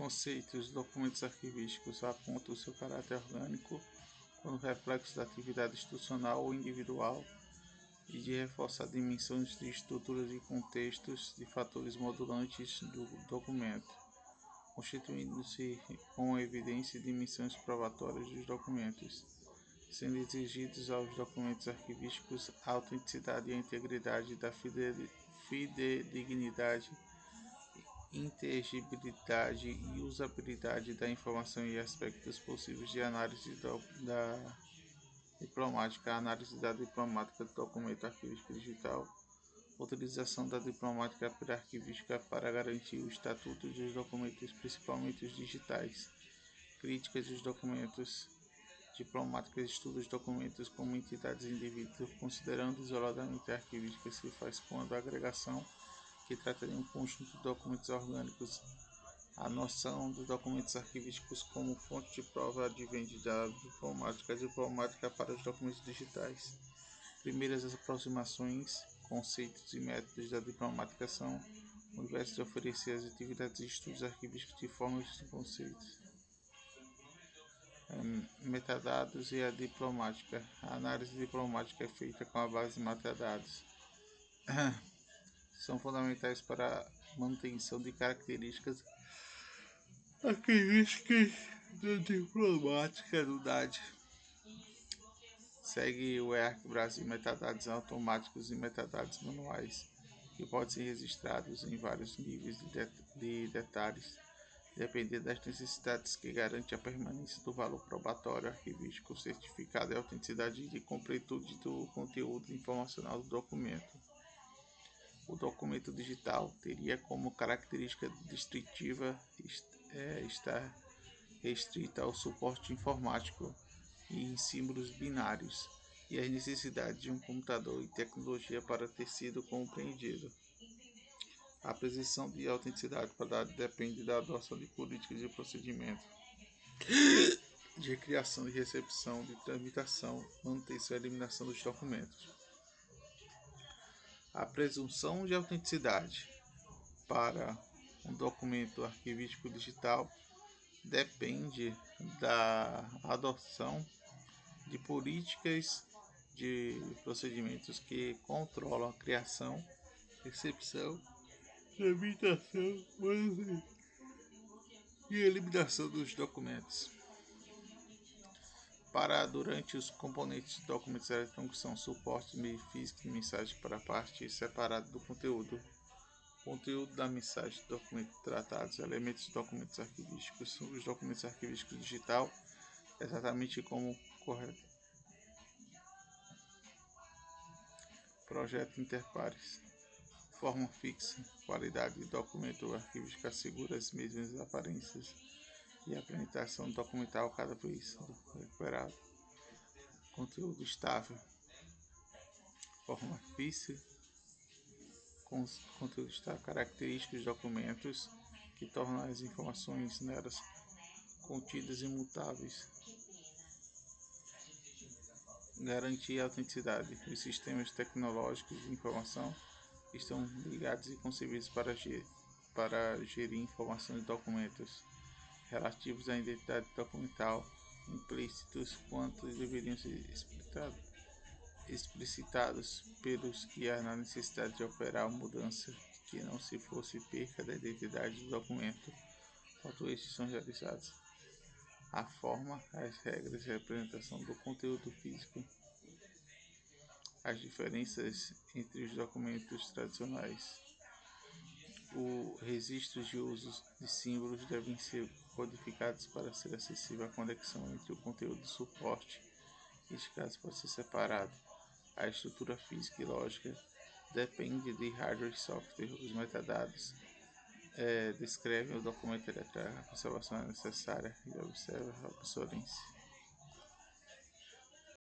Conceitos: documentos arquivísticos apontam seu caráter orgânico quando reflexo da atividade institucional ou individual e de reforçar dimensões de estruturas e contextos de fatores modulantes do documento, constituindo-se com evidência dimensões probatórias dos documentos, sendo exigidos aos documentos arquivísticos a autenticidade e a integridade da fidedignidade inteligibilidade e usabilidade da informação e aspectos possíveis de análise do, da diplomática, análise da diplomática do documento arquivístico digital, utilização da diplomática arquivística para garantir o estatuto dos documentos, principalmente os digitais, críticas dos documentos diplomáticas, estudos dos documentos como entidades indivíduos, considerando isoladamente a arquivística se faz quando a agregação que trata de um conjunto de documentos orgânicos. A noção dos documentos arquivísticos como fonte de prova advém da diplomática diplomática para os documentos digitais. Primeiras aproximações, conceitos e métodos da diplomática são o universo de oferecer as atividades e estudos arquivísticos de formas de conceitos. Metadados e a diplomática. A análise diplomática é feita com a base de metadados. são fundamentais para a manutenção de características características da diplomática do DAD. Segue o ERC Brasil metadados automáticos e metadados manuais, que podem ser registrados em vários níveis de, de, de detalhes, dependendo das necessidades que garante a permanência do valor probatório arquivístico, certificado e autenticidade de completude do conteúdo informacional do documento. O documento digital teria como característica distintiva é, estar restrita ao suporte informático e em símbolos binários e as necessidades de um computador e tecnologia para ter sido compreendido. A presunção de autenticidade para dados depende da adoção de políticas de procedimento de criação e recepção, de tramitação, manutenção e eliminação dos documentos. A presunção de autenticidade para um documento arquivístico digital depende da adoção de políticas de procedimentos que controlam a criação, recepção, tramitação e eliminação dos documentos para durante os componentes de documentos eletrônicos são suporte, meio físico e mensagem para a parte separada do conteúdo. Conteúdo da mensagem, documentos tratados, elementos de documentos arquivísticos, os documentos arquivísticos digital, exatamente como correto. Projeto Interpares. Forma fixa, qualidade de documento arquivístico assegura as mesmas aparências e apresentação documental cada vez recuperado. Conteúdo estável, forma física, com conteúdo estável, características de documentos que tornam as informações nelas contidas imutáveis. Garantir a autenticidade. Os sistemas tecnológicos de informação estão ligados e concebidos para para gerir informações e documentos relativos à identidade documental implícitos quanto deveriam ser explicitados pelos que há na necessidade de operar mudança que não se fosse perca da identidade do documento, quanto estes são realizados. A forma, as regras e a representação do conteúdo físico, as diferenças entre os documentos tradicionais os registros de usos de símbolos devem ser codificados para ser acessível a conexão entre o conteúdo e o suporte. Este caso pode ser separado. A estrutura física e lógica depende de hardware e software. Os metadados é, descrevem o documento eletrônico, a conservação é necessária e observa a obsolência.